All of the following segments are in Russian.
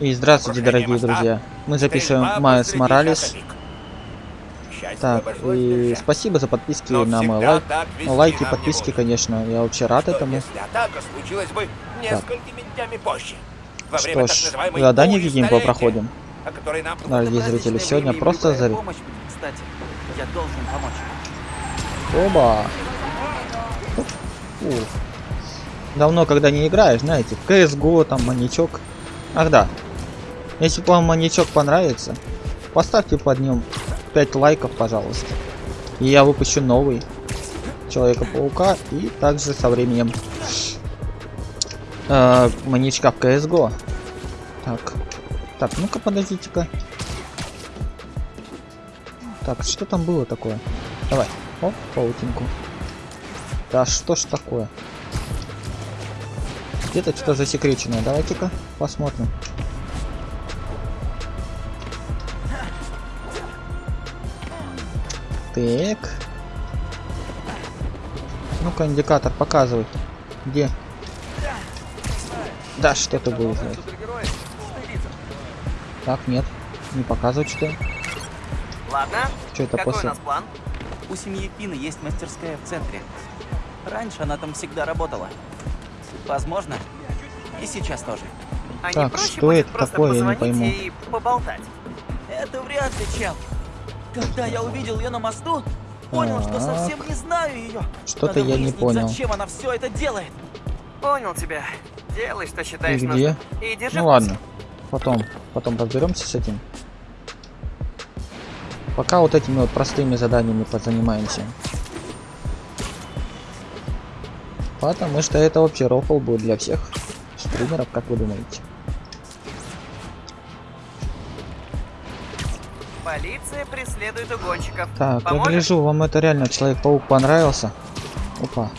И здравствуйте, дорогие друзья. Мы записываем Майс Моралес. Так, и спасибо за подписки на мой лайк. Лайки, подписки, конечно. Я вообще рад этому. Что ж, задание видим, столетия, проходим. Дорогие зрители, сегодня просто помочь. Оба. Фу. Давно, когда не играешь, знаете, в CSGO, там, маньячок. Ах да. Если вам маньячок понравится, поставьте под ним 5 лайков, пожалуйста. И я выпущу новый Человека-паука и также со временем э, маньячка в CSGO. Так. Так, ну-ка подождите-ка. Так, что там было такое? Давай. Оп, паутинку. Да что ж такое? Где-то что засекреченное. Давайте-ка посмотрим. Так. Ну-ка, индикатор показывай. Где? Да, что-то было. блядь. Так, нет. Не показывает что. Ладно. Что это Какой после? у нас план? У семьи Пины есть мастерская в центре. Раньше она там всегда работала. Возможно, и сейчас тоже. А Так, не проще что будет это просто такое, я не позвонить пойму. и поболтать? Это вряд ли, чел. Когда я увидел ее на мосту, понял, что Так. совсем не знаю ее. Что-то я не понял. Зачем она все это делает? Понял тебя. Делай, что И считаешь где? нужным. И держи Ну ладно. Потом, потом разберемся с этим. Пока вот этими вот простыми заданиями позанимаемся. Потому что это вообще рофл будет для всех стримеров, как вы думаете. Полиция преследует угонщиков. Так, я Поможешь? гляжу, вам это реально Человек-паук понравился. Опа.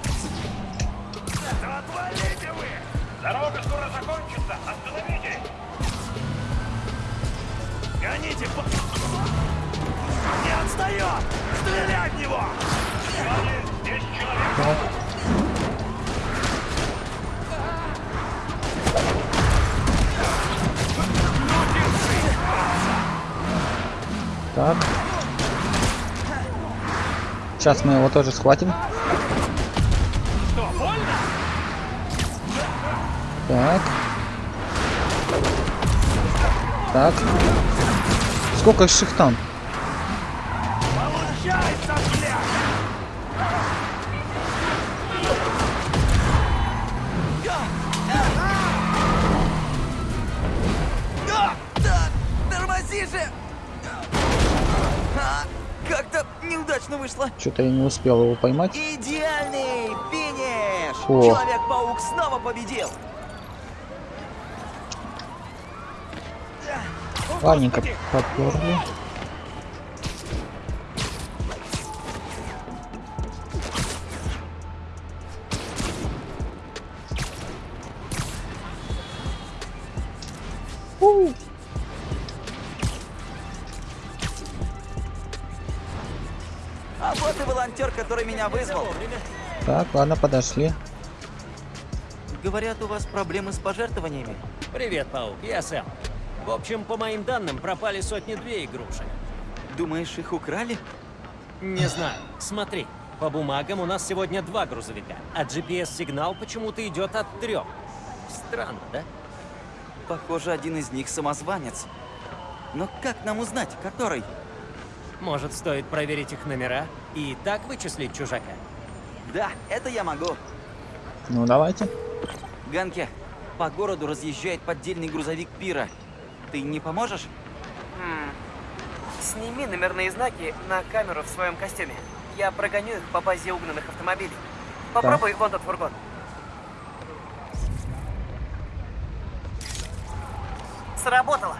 Сейчас мы его тоже схватим. Что? Так. Так. Сколько их там? Что-то я не успел его поймать. Идеальный финиш! Человек-паук снова победил! Ладненько, поперли. У. И волонтер, который меня вызвал. Так, ладно, подошли. Говорят, у вас проблемы с пожертвованиями. Привет, Паук, я Сэм. В общем, по моим данным, пропали сотни-две игрушек. Думаешь, их украли? Не знаю. Смотри, по бумагам у нас сегодня два грузовика, а GPS-сигнал почему-то идет от трех. Странно, да? Похоже, один из них самозванец. Но как нам узнать, который? Может, стоит проверить их номера и так вычислить чужака? Да, это я могу. Ну, давайте. Ганке, по городу разъезжает поддельный грузовик Пира. Ты не поможешь? Сними номерные знаки на камеру в своем костюме. Я прогоню их по базе угнанных автомобилей. Попробуй вон тот фургон. Сработало.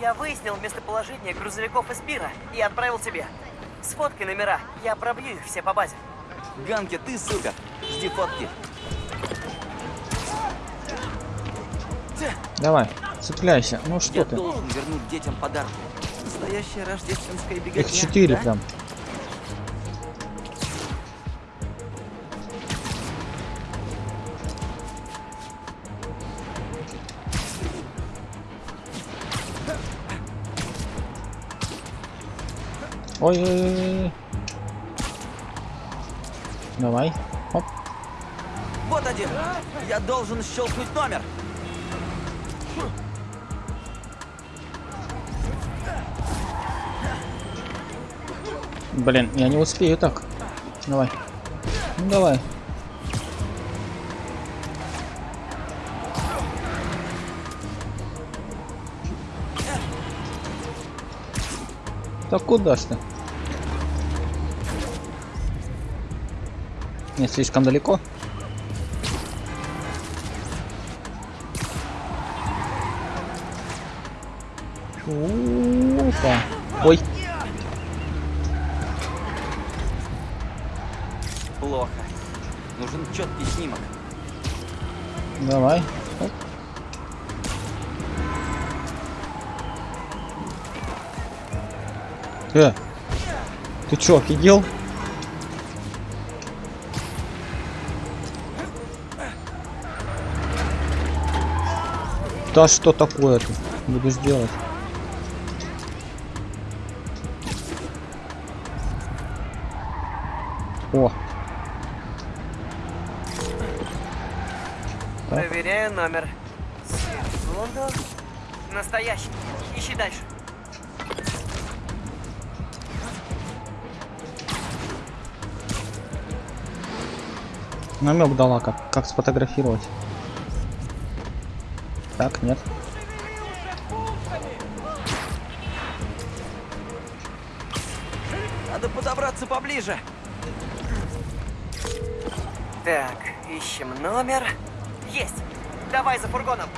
Я выяснил местоположение грузовиков из Пира и отправил тебе. Сфоткай номера, я пробью их все по базе. Ганке, ты супер. Жди фотки. Давай, цепляйся. Ну что Я ты? должен вернуть детям подарки. Настоящая рождественская беготня. Их четыре да? прям. Ой-ой-ой. Давай. Оп. Вот один. Я должен щелкнуть номер. Блин, я не успею так. Давай. Ну давай. Так куда ж ты? Не слишком далеко. Опа. Ой, Плохо. Нужен четкий снимок. давай. Э, ты чё, офигел? Да что такое-то? Буду сделать. О. Проверяю номер. Секунду. Настоящий. Ищи дальше. Намек дала, как, как сфотографировать. Так, нет. Надо подобраться поближе. Так, ищем номер. Есть. Давай за фургоном.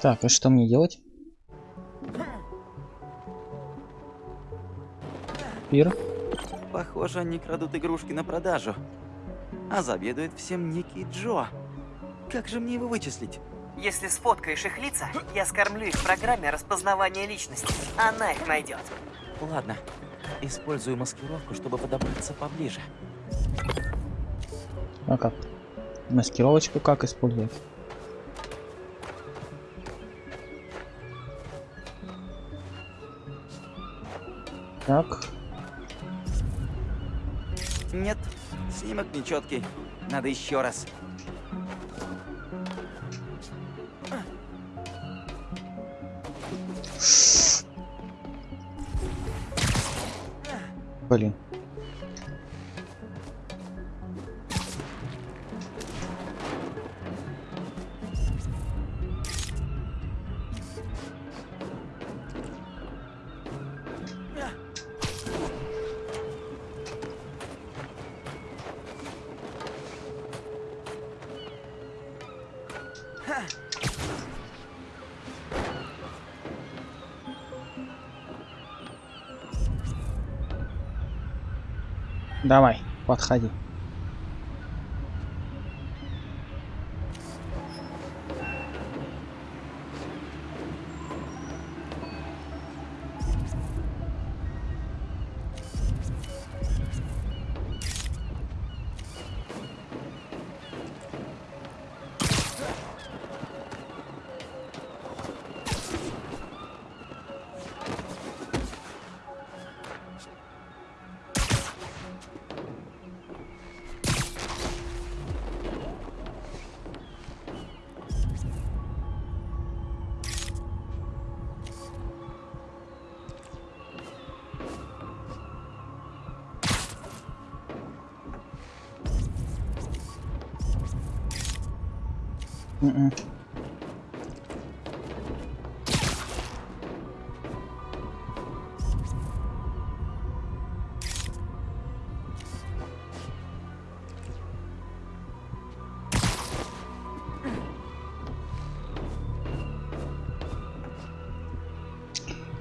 Так, а что мне делать? Пир. Похоже, они крадут игрушки на продажу. А заведует всем некий Джо. Как же мне его вычислить? Если сфоткаешь их лица, я скормлю их в программе распознавания личности. Она их найдет. Ладно. Использую маскировку, чтобы подобраться поближе. А как? Маскировочку как использовать? Так, Нет, снимок нечеткий. Надо еще раз. блин. Давай, подходи.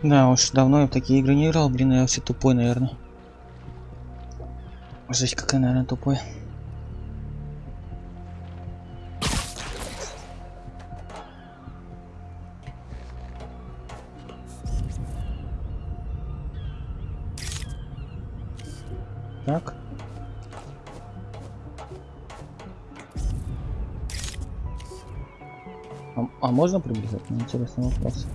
Да уж, давно я в такие игры не играл, блин, я вообще тупой, наверное. Жесть, какая, наверное, тупой. Так. А, а можно приблизить? Интересный вопрос.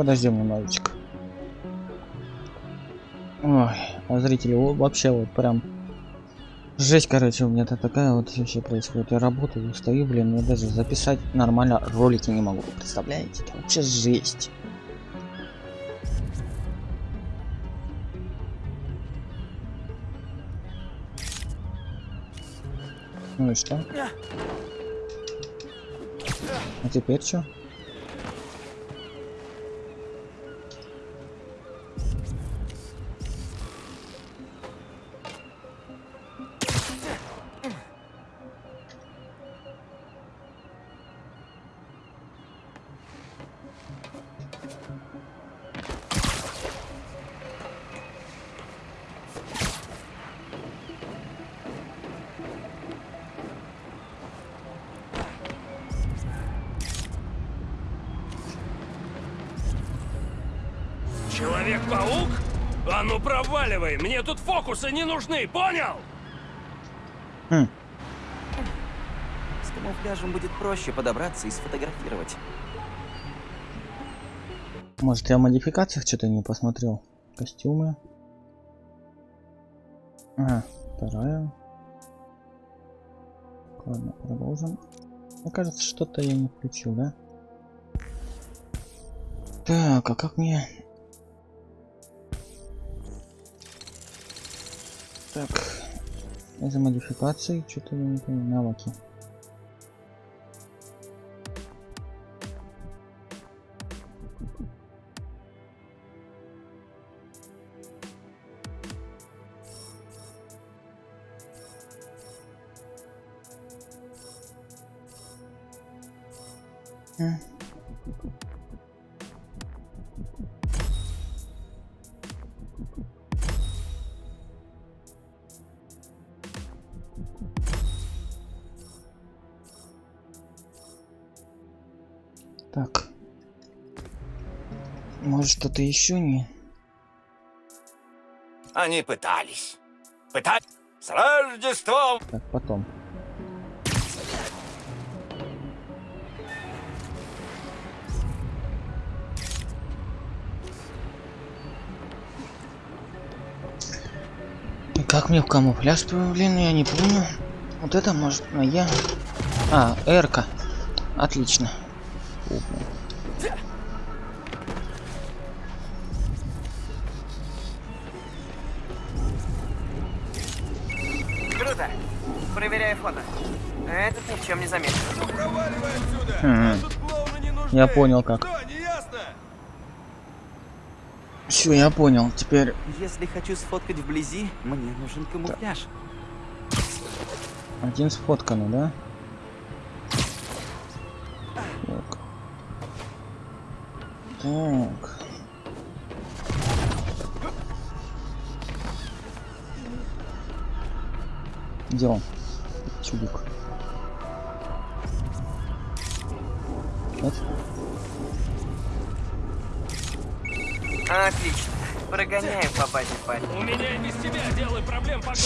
Подождем немножечко. Ой, а зрители вообще вот прям жесть, короче, у меня то такая вот вообще происходит. Я работаю, стою, блин, я даже записать нормально ролики не могу. Представляете? Это вообще жесть. Ну и что? А теперь что? Проваливай, мне тут фокусы не нужны, понял? С камуфляжем будет проще подобраться и сфотографировать. Может я в модификациях что-то не посмотрел? Костюмы. А, вторая. Ладно, продолжим. Мне кажется, что-то я не включил, да? Так, а как мне... Так, из модификаций что-то. Навыки. Что-то еще не... Они пытались. Пытались. С Рождеством! Так, потом. Как мне в камуфляж блин, я не помню. Вот это может, а я... А, Эрка. Отлично. Фу, Проверяю фото. Этот ни в чем не замешан. Ну проваливай отсюда! Хм. Не! Я понял как. Что, не ясно? Все, я понял. Теперь Если хочу сфоткать вблизи, мне нужен камуфляж. один сфотканный, да? Так. Так. Где он? Чудик. Нет? Отлично. Прогоняем по базе парень. У меня и без тебя делай проблем по горло.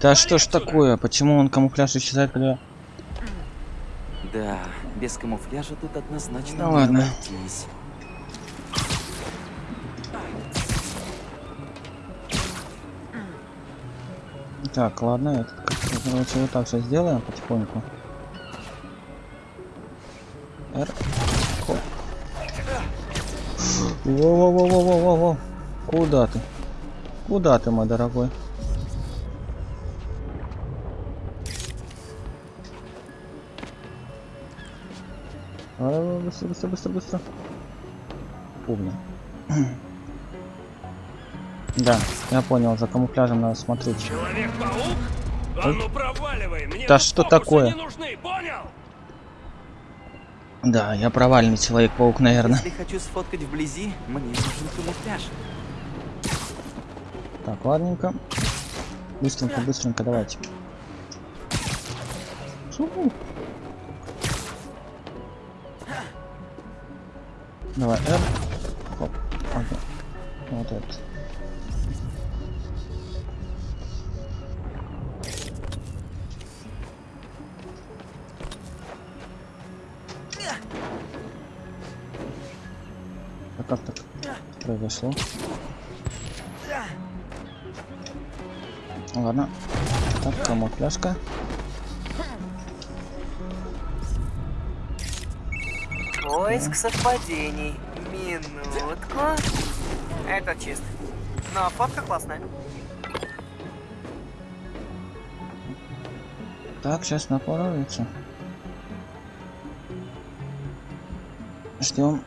Да что ж такое? Почему он камуфляж исчезает, когда... Да, без камуфляжа тут однозначно Ну ладно. обойтись. Так, ладно, как-то, короче, вот так все сделаем потихоньку. Р. Хоп. Во-во-во-во-во-во. Куда ты? Куда ты, мой дорогой? Быстро, быстро, быстро, быстро. Умно. Да, я понял, за камуфляжем надо смотреть. Человек-паук? А ну проваливай! Мне Да что такое? не нужны, понял? Да, я провальный человек-паук, наверное. Если хочу сфоткать вблизи, мне нужен камуфляж. Так, ладненько. Быстренько, быстренько, давайте. Шуху. Давай, R. Хоп. Ага. Вот это. Произошло? Ладно. Так, камуфляжка. Поиск совпадений. Минутку. Это чист. Но фотка классная. Так, сейчас напоровится. Ждем.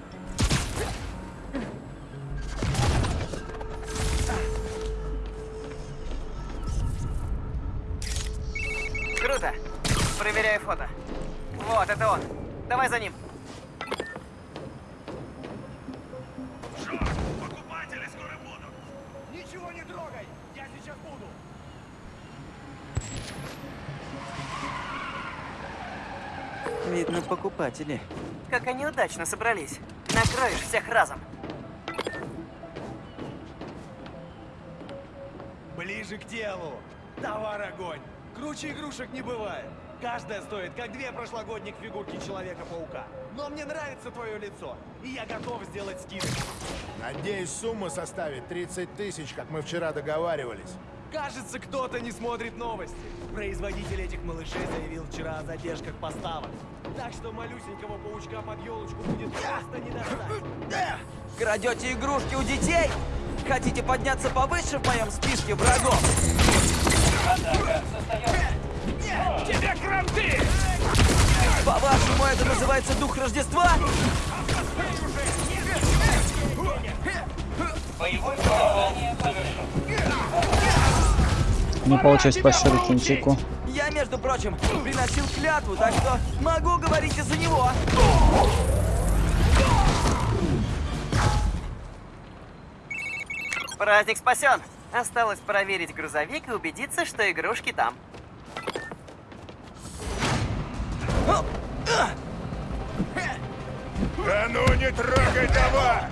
Покупатели. Как они удачно собрались. Накроешь всех разом. Ближе к делу. Товар огонь. Круче игрушек не бывает. Каждая стоит, как две прошлогодних фигурки Человека-паука. Но мне нравится твое лицо, и я готов сделать скидку. Надеюсь, сумма составит 30 тысяч, как мы вчера договаривались. Кажется, кто-то не смотрит новости. Производитель этих малышей заявил вчера о задержках поставок. Так что малюсенького паучка под елочку будет просто не достать. Крадете игрушки у детей? Хотите подняться повыше в моем списке врагов? Тебе кранты! По-вашему, это называется дух Рождества? Не получилось по шурикинчику. Я, между прочим, приносил клятву, так что могу говорить и за него. Праздник спасен. Осталось проверить грузовик и убедиться, что игрушки там. Да ну не трогай товар!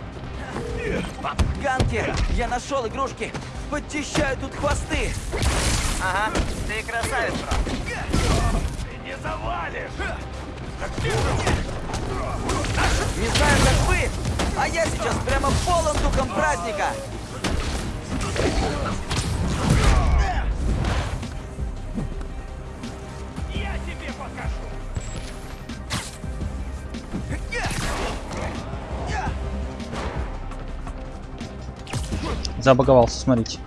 Ганки, я нашел игрушки. Подчищаю тут хвосты. Ага, ты красавец, бро. Не завалишь! Не знаю, как вы, а я сейчас прямо полон духом праздника. Забаговался, смотрите.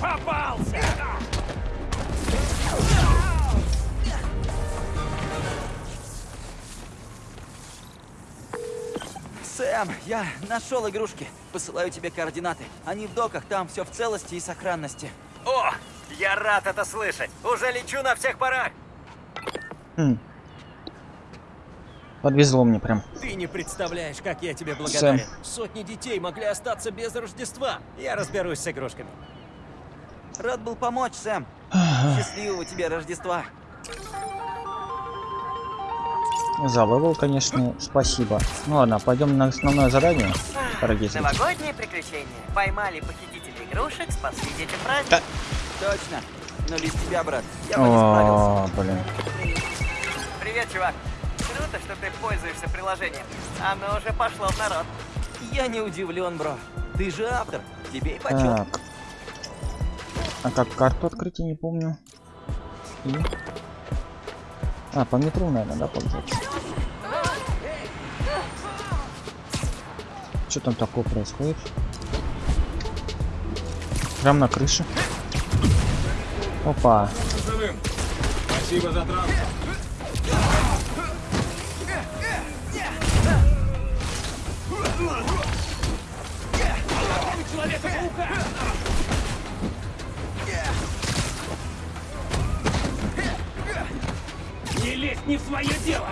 Попался! Сэм, я нашел игрушки. Посылаю тебе координаты. Они в доках, там все в целости и сохранности. О, я рад это слышать. Уже лечу на всех парах. Хм. Подвезло мне прям. Ты не представляешь, как я тебе благодарен. Сэм. Сотни детей могли остаться без Рождества. Я разберусь с игрушками. Рад был помочь, Сэм. Счастливого тебе Рождества. За level, конечно, спасибо. Ну ладно, пойдем на основное задание, дорогие зрители. Новогодние приключения. Поймали похитителей игрушек, спасли детям праздник. Точно. Но без тебя, брат, я бы не справился. О, блин. Привет, чувак. Круто, что ты пользуешься приложением. Оно уже пошло в народ. Я не удивлен, бро. Ты же автор. Тебе и почет. Так. А как карту открыть, я не помню. И... А, по метру, наверное, да, пользоваться. Что там такое происходит? Прям на крыше. Опа. Спасибо за транспорт. Не лезь не в свое дело!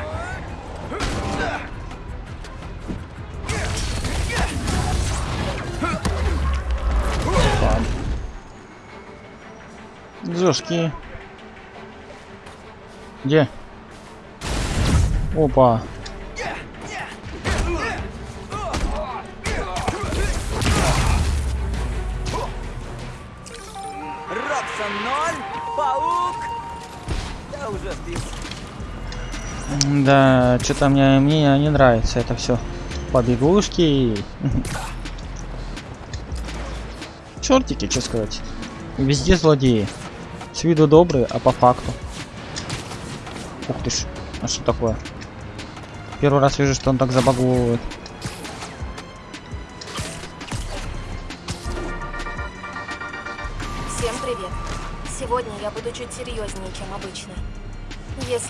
Жёсткие. Где? Опа. Роксон 0, паук! Я уже спис. Да, что-то мне, мне не нравится это все. Побегушки. Чертики, что сказать. Везде злодеи. С виду добрые, а по факту. Ух ты ж. А что такое? Первый раз вижу, что он так забаговывает.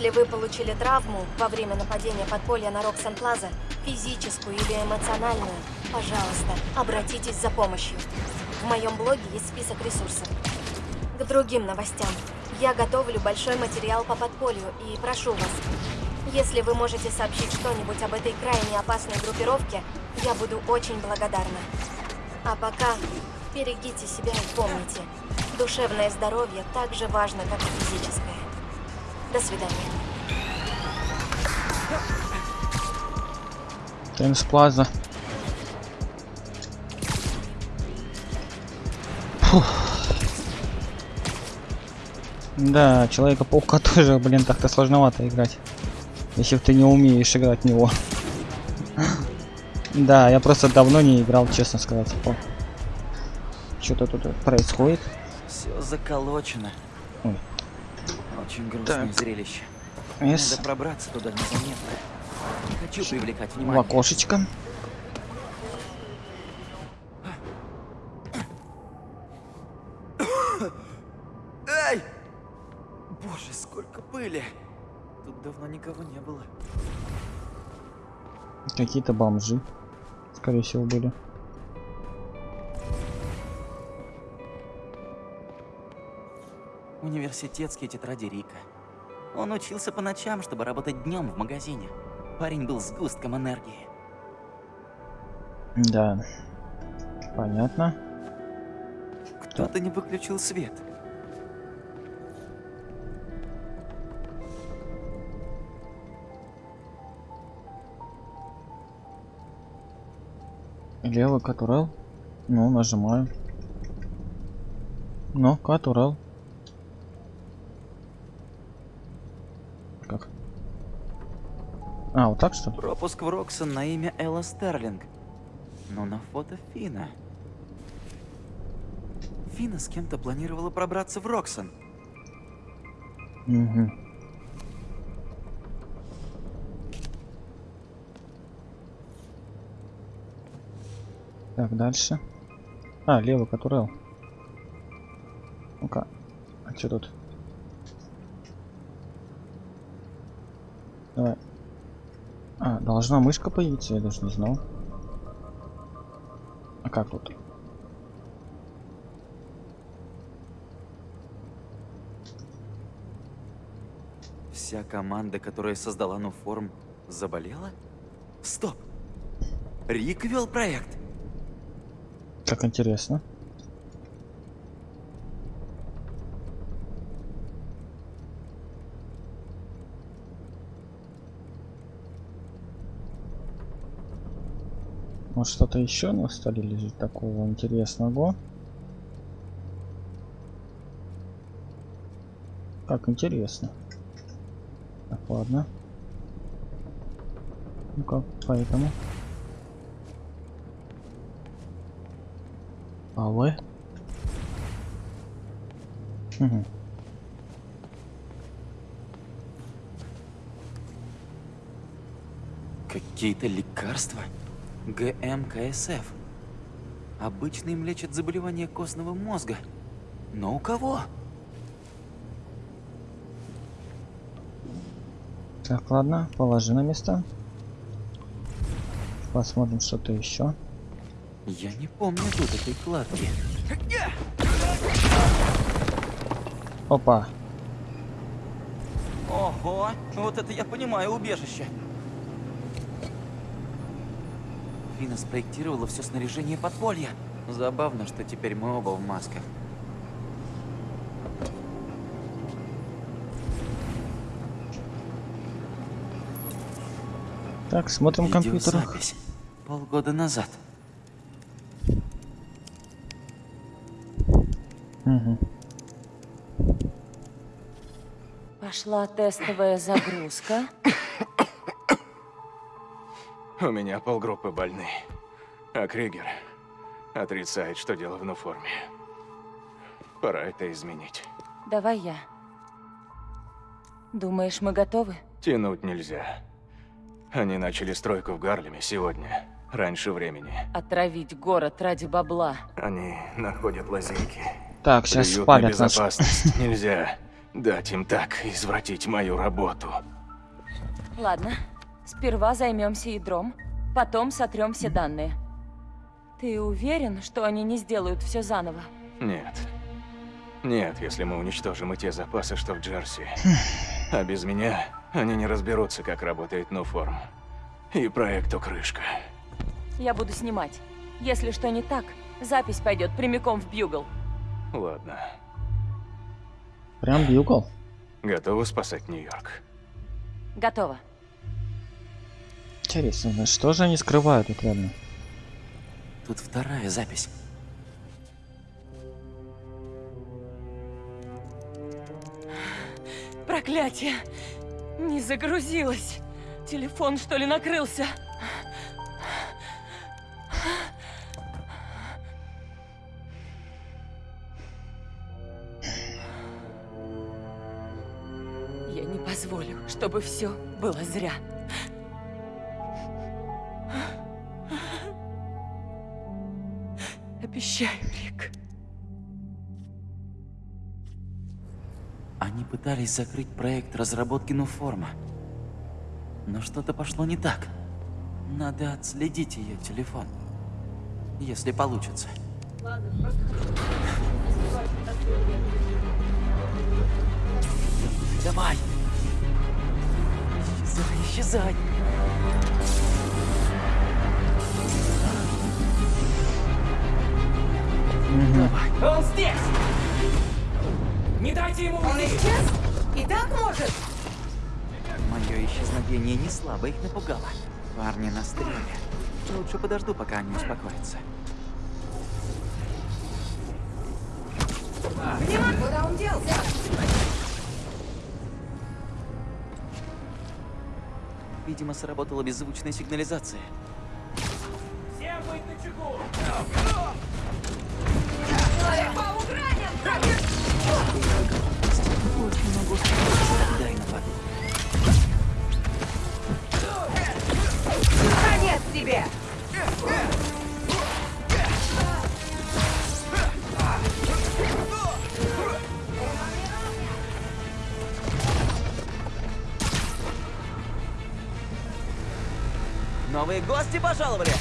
Если вы получили травму во время нападения подполья на Роксон Плаза, физическую или эмоциональную, пожалуйста, обратитесь за помощью. В моем блоге есть список ресурсов. К другим новостям. Я готовлю большой материал по подполью и прошу вас, если вы можете сообщить что-нибудь об этой крайне опасной группировке, я буду очень благодарна. А пока берегите себя и помните, душевное здоровье так же важно, как и физическое. До свидания. Таймс Плаза. Да, Человека-паука тоже, блин, так-то сложновато играть. Если ты не умеешь играть в него. Да, я просто давно не играл, честно сказать. Что-то тут происходит. Все заколочено. Ой. Очень грустное Так. зрелище. С Надо пробраться туда незаметно. Не хочу привлекать в внимание. окошечко. Эй! Боже, сколько пыли! Тут давно никого не было. Какие-то бомжи. Скорее всего, были. Университетские тетради Рика. Он учился по ночам, чтобы работать днем в магазине. Парень был сгустком энергии. Да. Понятно. Кто-то не выключил свет. Левый катурел. Ну, нажимаю. Ну, катурел. Как? А, вот так что? Пропуск в Роксон на имя Элла Стерлинг. Но на фото Фина. Фина с кем-то планировала пробраться в Роксон. Угу. Так, дальше. А, левый катурел. Ну-ка. А что тут? Давай. Должна мышка появиться, я даже не знал. А как тут? Вся команда, которая создала Нуформ, заболела? Стоп! Рик вел проект? Как интересно. Может что-то еще на столе лежит такого интересного? Как интересно. Так, ладно. Ну-ка, поэтому. А вы? Угу. Какие-то лекарства? ГМКСФ. Обычно им лечат заболевания костного мозга. Но у кого? Так, ладно, положи на место. Посмотрим что-то еще. Я не помню тут этой кладки. Опа. Ого, вот это я понимаю убежище. Фина спроектировала все снаряжение подполья. Забавно, что теперь мы оба в масках. Так, смотрим компьютер. Полгода назад. Угу. Пошла тестовая загрузка. У меня полгруппы больны. А Кригер отрицает, что дело в форме. Пора это изменить. Давай я. Думаешь, мы готовы? Тянуть нельзя. Они начали стройку в Гарлеме сегодня, раньше времени. Отравить город ради бабла. Они находят лазейки. Так, сейчас на спалят нас. безопасность. Нельзя дать им так извратить мою работу. Ладно, сперва займемся ядром, потом сотрем все данные. Ты уверен, что они не сделают все заново? Нет. Нет, если мы уничтожим и те запасы, что в Джерси. А без меня они не разберутся, как работает Нуформ. И проекту крышка. Я буду снимать. Если что не так, запись пойдет прямиком в Бьюгл. Ладно. Прям бьюгл. Готовы спасать Нью-Йорк? Готово. Интересно, ну что же они скрывают тут реально? Тут вторая запись. Проклятие! Не загрузилось. Телефон, что ли, накрылся? Я не позволю, чтобы все было зря. Обещаю, Рик. Они пытались закрыть проект разработки Нуформа. Но что-то пошло не так. Надо отследить ее телефон. Если получится. Давай! Исчезай, исчезай! Не дайте ему Он уйти! исчез? И так может? Мое исчезновение не слабо их напугало. Парни на стреле. Лучше подожду, пока они успокоятся. Куда он делся? Видимо, сработала беззвучная сигнализация. Всем быть! Очень могу Конец тебе! Новые гости пожаловали!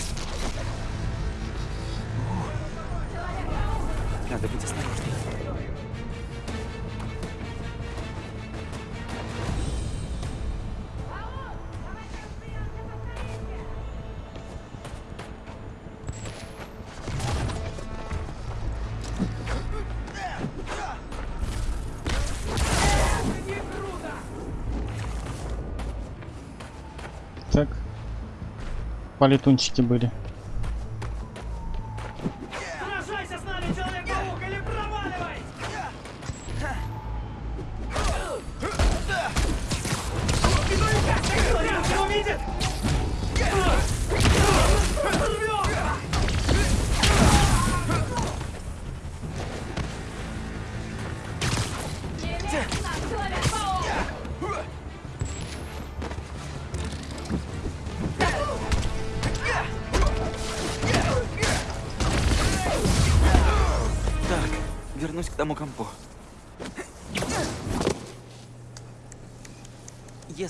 Полетунчики были.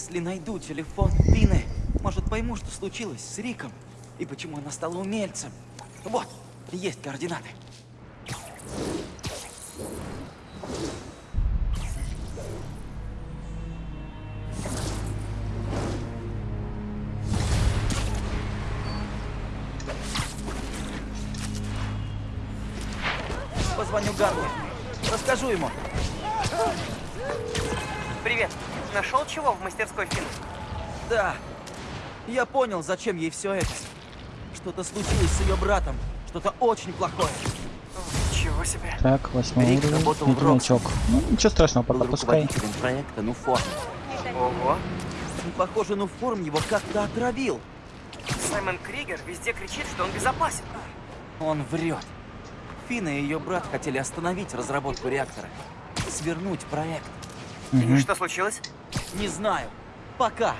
Если найду телефон Пины, может пойму, что случилось с Риком и почему она стала умельцем. Вот, есть координаты. Понял, зачем ей все это. Что-то случилось с ее братом. Что-то очень плохое. Чего себе. Так, восьмой Рик уровень. работал в Медведчок. Ну, ничего страшного, пока пускай. проекта Нуформ. Ого. И, похоже, Нуформ его как-то отравил. Саймон Кригер везде кричит, что он безопасен. Он врет. Фина и ее брат хотели остановить разработку реактора. Свернуть проект. И что случилось? Не знаю. Пока.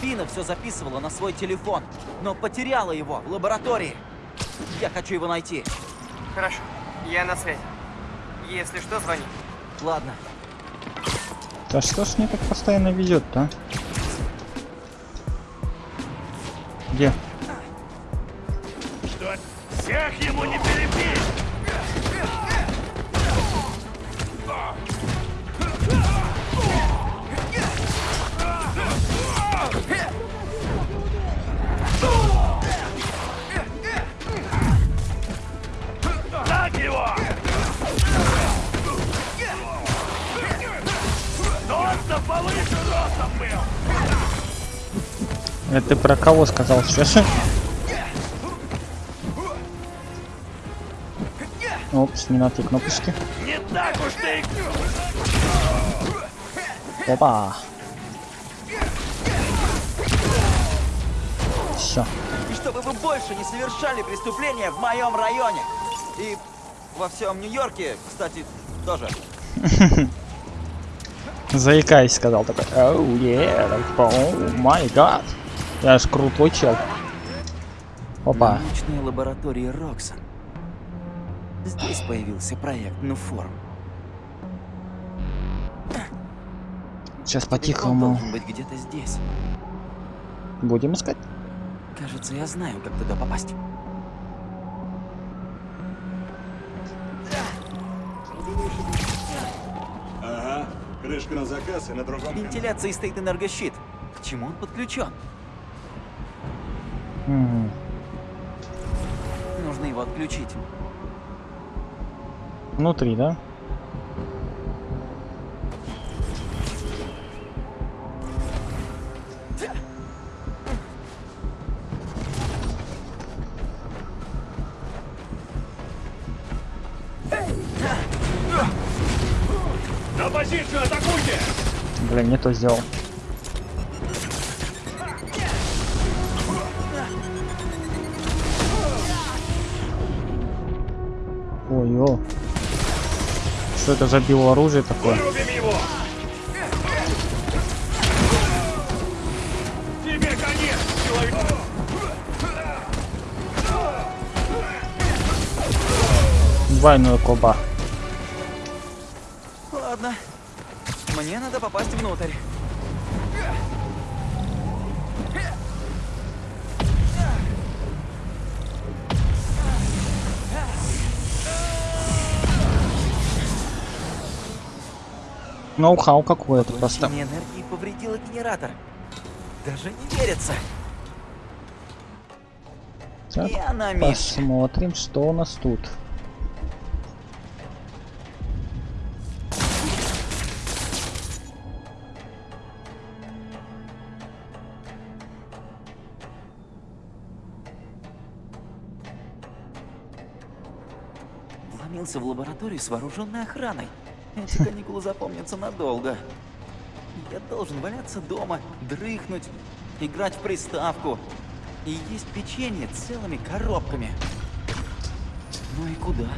Фина все записывала на свой телефон, но потеряла его в лаборатории. Я хочу его найти. Хорошо. Я на связи. Если что, звони. Ладно. Да что ж мне так постоянно везет-то, а? Где? Что? Всех ему не перебить! Это ты про кого сказал сейчас? Опс, не на те кнопочки. Не так уж ты Опа. Все. И чтобы вы больше не совершали преступления в моем районе. И во всем Нью-Йорке, кстати, тоже. Заикаясь, сказал такой. Оу, о май гад. Я ж крутой чел. Опа. Научные лаборатории Роксон. Здесь появился проект Нуформ. Сейчас по-тихому быть где-то здесь. будем искать. Кажется, я знаю, как туда попасть. Ага, крышка на заказ и на другом. Вентиляции стоит энергощит. К чему он подключен? Мгм. Нужно его отключить. Внутри, да? На позицию атакуйте! Блин, не то сделал. Что это за биооружие такое? Двойной коба. Ладно. Мне надо попасть внутрь. Ноу-хау какое-то просто. Энергии повредило генератор. Даже не верится. Так, месте. посмотрим, что у нас тут. Вломился в лабораторию с вооруженной охраной. Эти каникулы запомнятся надолго. Я должен валяться дома, дрыхнуть, играть в приставку и есть печенье целыми коробками. Ну и куда?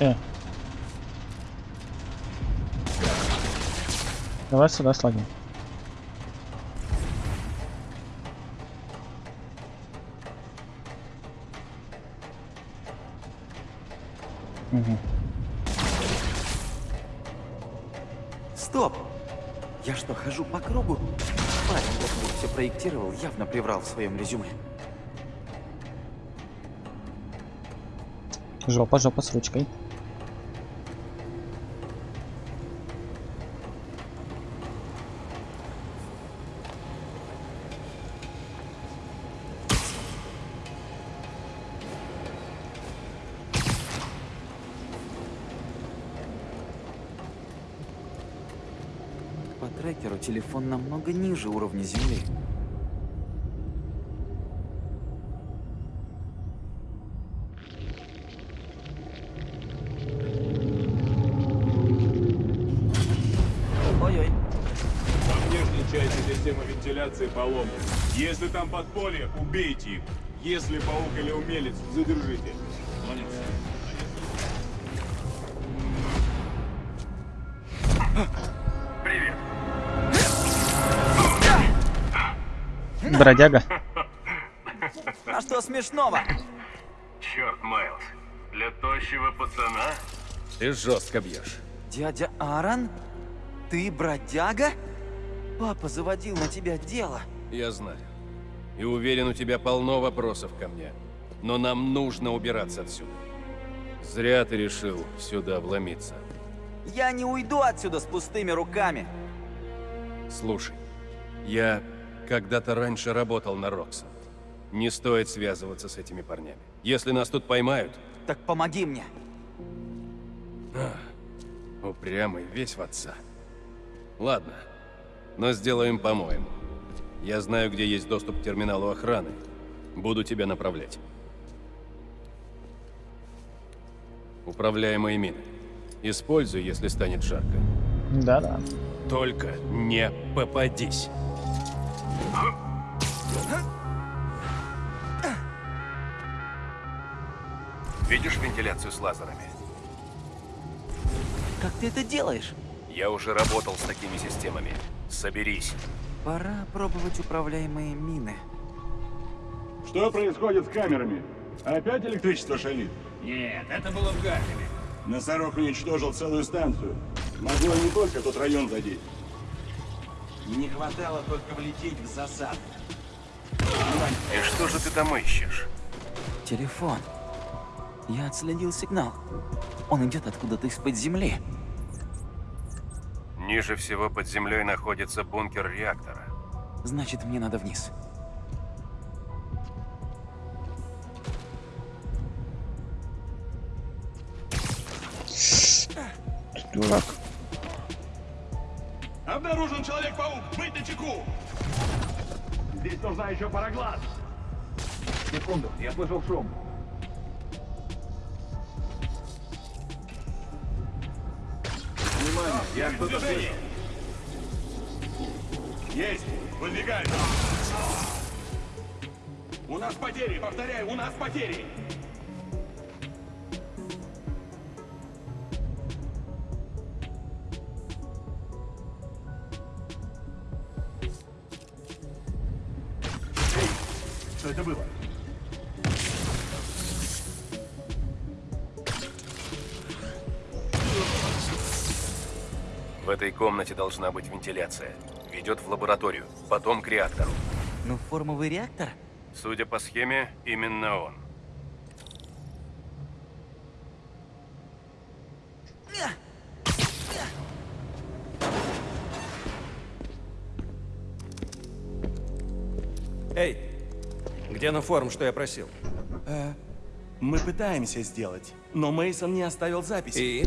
Э. Давай сюда слаги. Проектировал, явно приврал в своем резюме. Жопа, жопа с ручкой. По трекеру телефон намного ниже уровня земли. Поломана. Если там подполье, убейте их. Если паук или умелец, задержите. Бродяга. А что смешного? Черт, Майлз. Для тощего пацана? Ты жестко бьешь. Дядя Аарон? Ты бродяга? Папа заводил на тебя дело. Я знаю. И уверен, у тебя полно вопросов ко мне. Но нам нужно убираться отсюда. Зря ты решил сюда вломиться. Я не уйду отсюда с пустыми руками. Слушай, я когда-то раньше работал на Роксон. Не стоит связываться с этими парнями. Если нас тут поймают, Так помоги мне. упрямый весь в отца. Ладно, но сделаем по-моему. Я знаю, где есть доступ к терминалу охраны. Буду тебя направлять. Управляемые мины. Используй, если станет жарко. Да-да. Только не попадись. Видишь вентиляцию с лазерами? Как ты это делаешь? Я уже работал с такими системами. Соберись. Пора пробовать управляемые мины. Что происходит с камерами? Опять электричество шалит? Нет, это было в Гарфиле. Носорог уничтожил целую станцию. Могло не только тот район задеть. Не хватало только влететь в засаду. И что же ты там ищешь? Телефон. Я отследил сигнал. Он идет откуда-то из-под земли. Ниже всего под землей находится бункер реактора. Значит, мне надо вниз. Дурак. Обнаружен Человек-паук! Быть на чеку! Здесь нужна еще пароглаз. Секунду, я слышал шум. Я что-то слышу. Есть! Выдвигай! У нас потери, повторяю, у нас потери! Комнате должна быть вентиляция. Ведет в лабораторию, потом к реактору. Ну, формовый реактор? Судя по схеме, именно он. Эй, где на форум, что я просил? Э, мы пытаемся сделать, но Мейсон не оставил записи. И?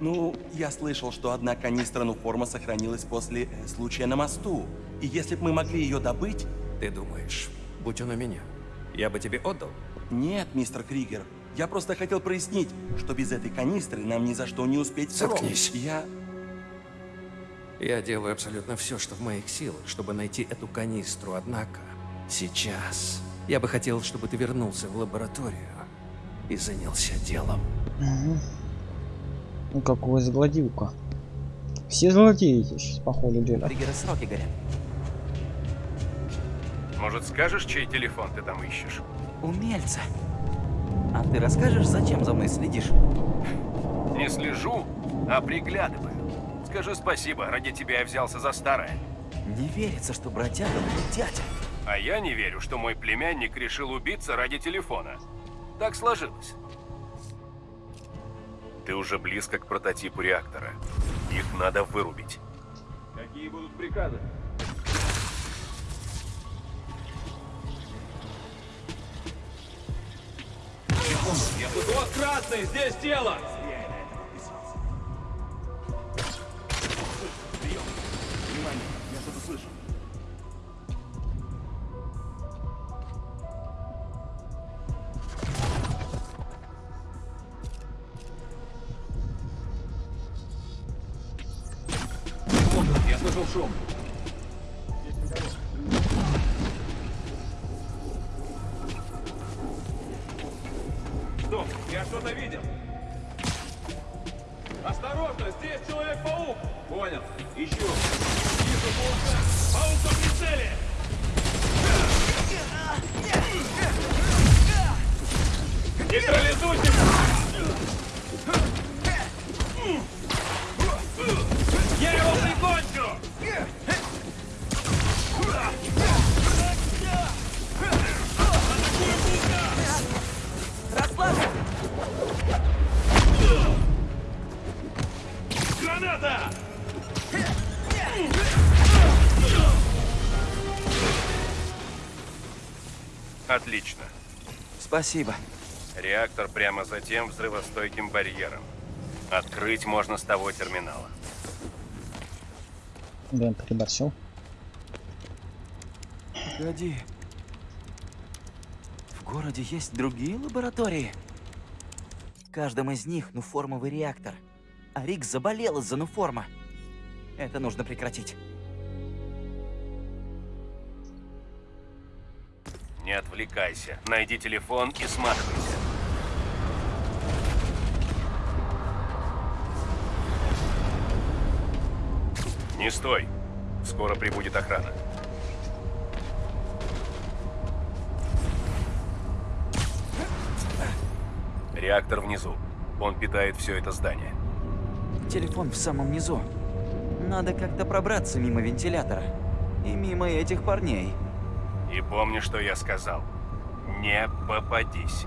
Ну, я слышал, что одна канистра форма сохранилась после э, случая на мосту. И если бы мы могли ее добыть... Ты думаешь, будь он у меня, я бы тебе отдал? Нет, мистер Кригер. Я просто хотел прояснить, что без этой канистры нам ни за что не успеть срок. Заткнись. Я... Я делаю абсолютно все, что в моих силах, чтобы найти эту канистру, однако сейчас я бы хотел, чтобы ты вернулся в лабораторию и занялся делом. Мгм. Ну какой злодюка. Все злодеете сейчас по ходу дела. Триггеры сроки горят. Может, скажешь, чей телефон ты там ищешь? Умельца. А ты расскажешь, зачем за мной следишь? Не слежу, а приглядываю. Скажи спасибо, ради тебя я взялся за старое. Не верится, что бродяга мой дядя. А я не верю, что мой племянник решил убиться ради телефона. Так сложилось. Ты уже близко к прототипу реактора. Их надо вырубить. Какие будут приказы? Я тут красный, здесь тело! Спасибо. Реактор прямо за тем взрывостойким барьером. Открыть можно с того терминала. Блин, переборщил. Погоди. В городе есть другие лаборатории? В каждом из них нуформовый реактор. А Рик заболел из-за нуформа. Это нужно прекратить. Отвлекайся. Найди телефон и сматывайся. Не стой. Скоро прибудет охрана. Реактор внизу. Он питает все это здание. Телефон в самом низу. Надо как-то пробраться мимо вентилятора. И мимо этих парней. И помни, что я сказал. Не попадись.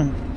Mm-hmm.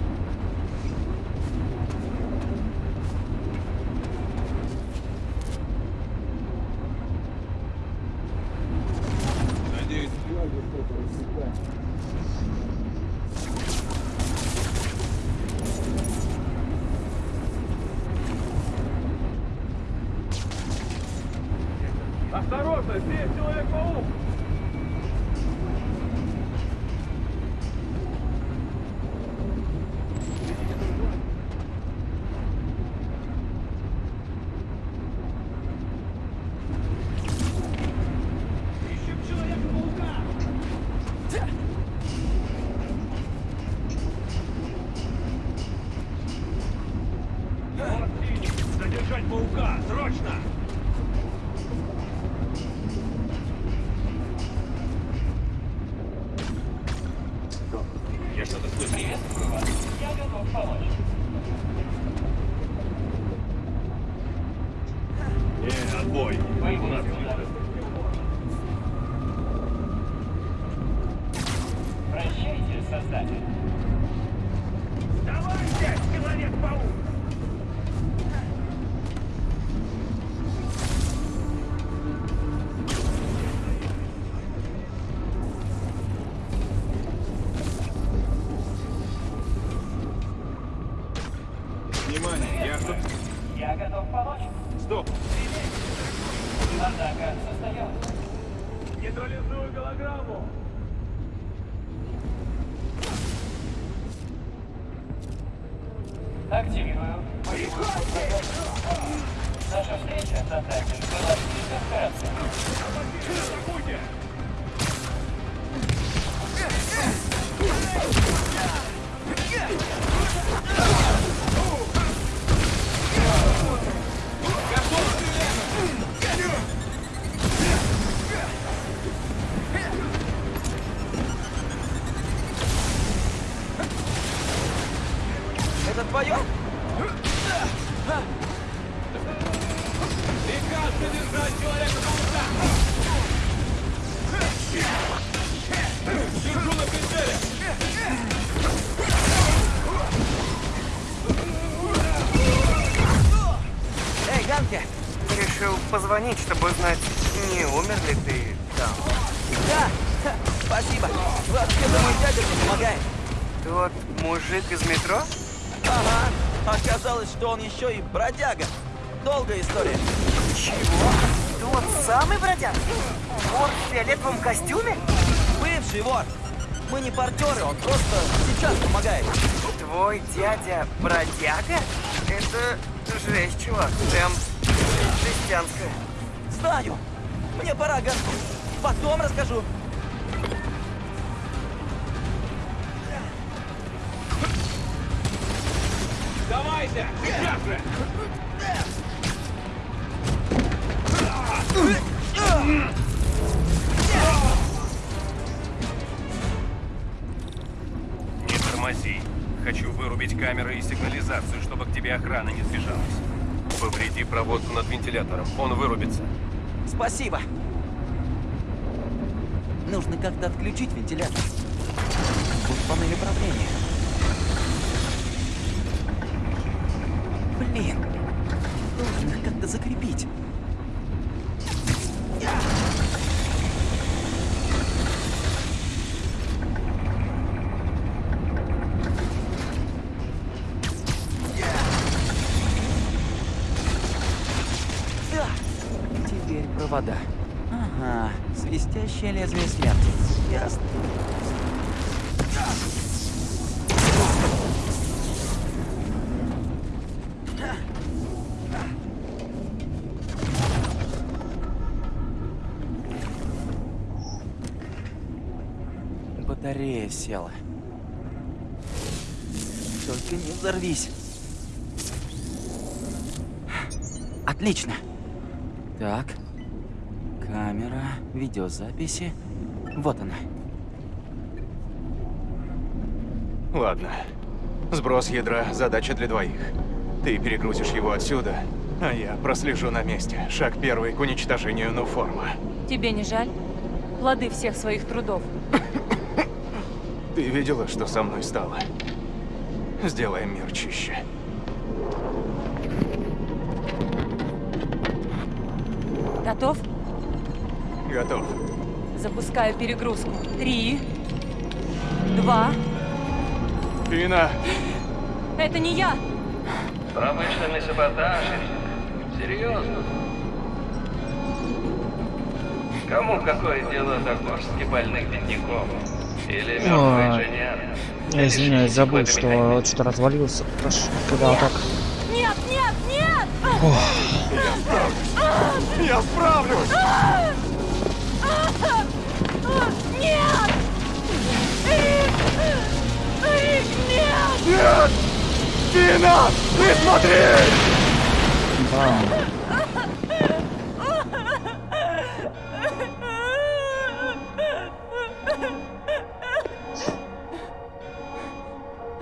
Активирую. Наша встреча с Атакой была слишком краткой. Это еще и бродяга. Долгая история. Чего? Тот самый бродяг? Вор в фиолетовом костюме? Бывший вор. Мы не партнеры, он просто сейчас помогает. Твой дядя бродяга? Это жесть, чувак. Прям жестянская. Знаю. Мне пора, Ганки. Потом расскажу. Давайте! Тормози. Хочу вырубить камеры и сигнализацию, чтобы к тебе охрана не сбежалась. Повреди проводку над вентилятором, он вырубится. Спасибо. Нужно как-то отключить вентилятор. Вот панель управления. Блин. Их как-то закрепить. Да. Теперь провода. Ага, свистящее лезвие смерти. Ясно. Батарея села. Только не взорвись. Отлично. Так. Видеозаписи. Вот она. Ладно. Сброс ядра – задача для двоих. Ты перегрузишь его отсюда, а я прослежу на месте. Шаг первый к уничтожению Нуформа. Тебе не жаль? Плоды всех своих трудов. Ты видела, что со мной стало? Сделаем мир чище. Готов? Готов. Запускаю перегрузку. Три. Два. Пина! Это не я! Промышленный саботаж. Серьезно? Кому какое дело до горстки больных бедняков? Или мертвый инженер? Я извиняюсь, забыл, что что-то развалился. Прошу, когда так. Нет, нет, нет! Я справлюсь! Нет! Рик, нет! Нет! Пина! Ты смотри!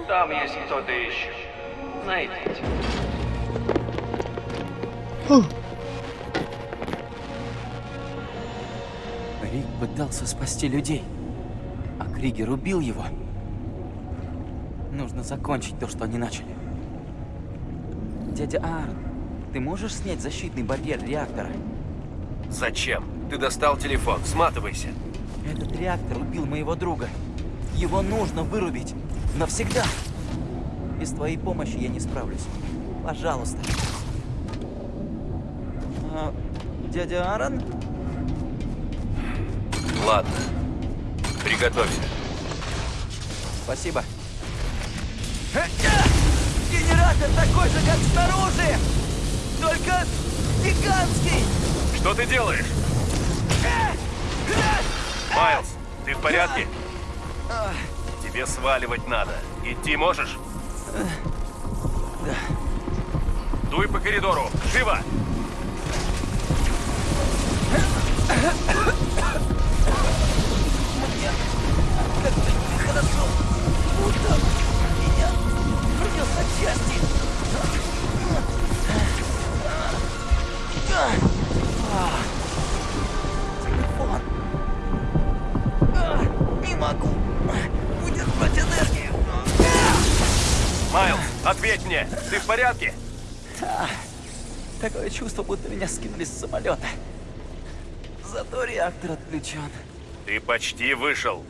Там есть кто-то еще. Найдите. Рик пытался спасти людей, а Кригер убил его. Нужно закончить то, что они начали. Дядя Аарон, ты можешь снять защитный барьер реактора? Зачем? Ты достал телефон, сматывайся. Этот реактор убил моего друга. Его нужно вырубить. Навсегда. Без твоей помощи я не справлюсь. Пожалуйста. А, дядя Аарон? Ладно. Приготовься. Спасибо. Генератор такой же, как снаружи! Только гигантский! Что ты делаешь? Майлз, ты в порядке? Тебе сваливать надо. Идти можешь? Да. Дуй по коридору. Живо! Мне как-то нехорошо. Будто рвет на части. Телефон. Не могу удержать энергию. Майлз, ответь мне. Ты в порядке? Да. Такое чувство, будто меня скинули с самолета. Зато реактор отключен. Ты почти вышел.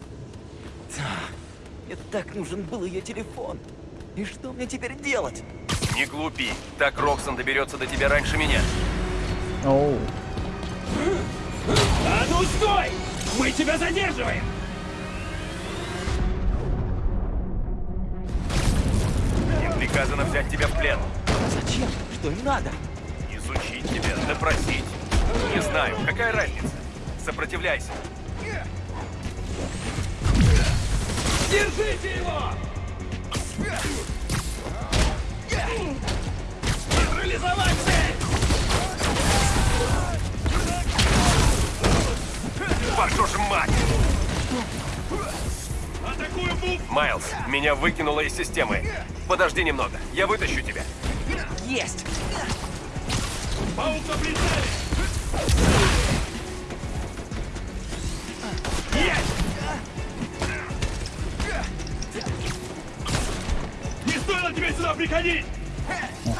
Да. Мне так нужен был ее телефон. И что мне теперь делать? Не глупи. Так Роксон доберется до тебя раньше меня. Оу. А ну стой! Мы тебя задерживаем! Им приказано взять тебя в плен. Зачем? Что им надо? Изучить тебя, допросить. Не знаю, какая разница. Сопротивляйся. Держите его! Нейтрализовать цель! Вашу ж мать! Атакую бук! Майлз, меня выкинуло из системы. Подожди немного, я вытащу тебя. Есть! Паук на прицеле! Есть! Не стоило тебе сюда приходить!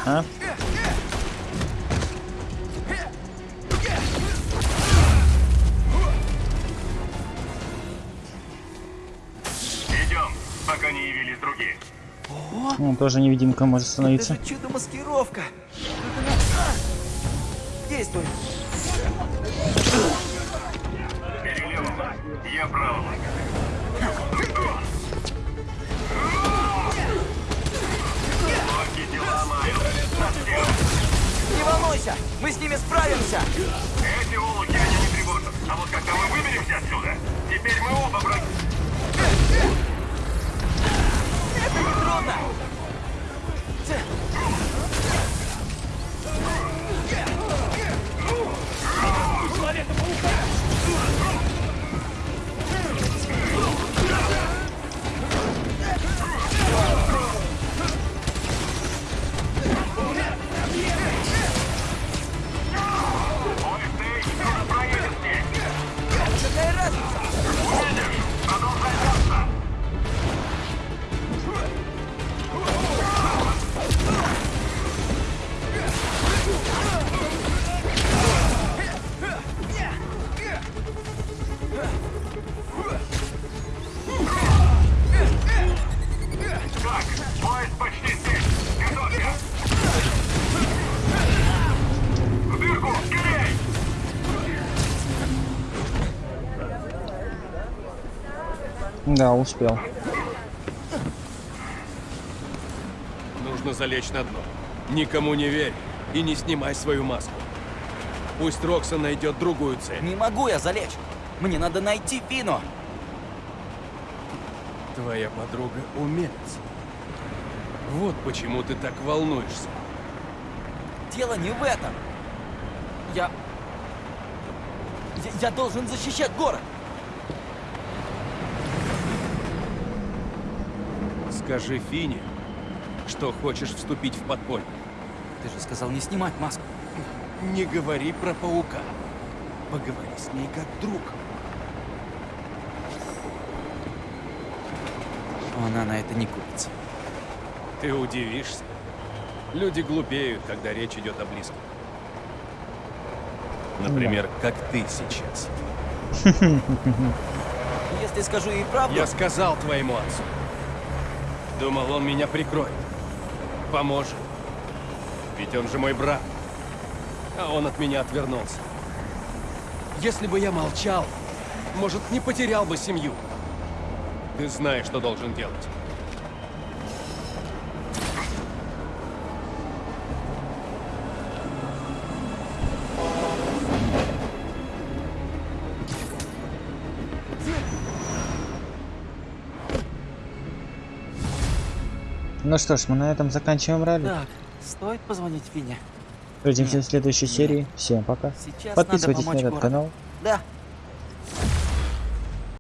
Ага. Идем, пока не явились другие. О, Он тоже невидимка может это становиться. же чудо-маскировка! Только на- А! Действуй! Перелево. Я право. Не волнуйся! Мы с ними справимся! Эти улуки меня не тревожат. А вот когда мы выберемся отсюда, теперь мы оба враги. Это не трудно! Да, успел. Нужно залечь на дно. Никому не верь и не снимай свою маску. Пусть Роксон найдет другую цель. Не могу я залечь! Мне надо найти Фину! Твоя подруга умелец. Вот почему ты так волнуешься. Дело не в этом. Я... Я, я должен защищать город. Скажи Фине, что хочешь вступить в подполье. Ты же сказал не снимать маску. Не говори про паука. Поговори с ней как друг. Она на это не купится. Ты удивишься. Люди глупеют, когда речь идет о близких. Например, как ты сейчас. Если скажу ей правду... Я сказал твоему отцу. Думал, он меня прикроет. Поможет. Ведь он же мой брат. а он от меня отвернулся. Если бы я молчал, может, не потерял бы семью. Ты знаешь, что должен делать. Ну что ж, мы на этом заканчиваем ралли. Так, стоит позвонить Фине? Увидимся в следующей серии. Всем пока. Сейчас Подписывайтесь на этот городу. канал.